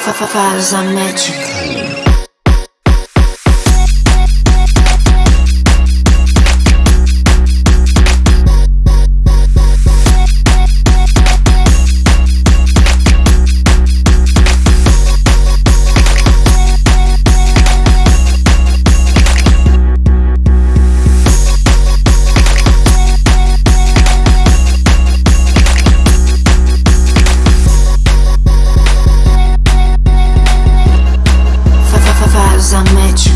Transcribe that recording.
Faz a métrica. I met you.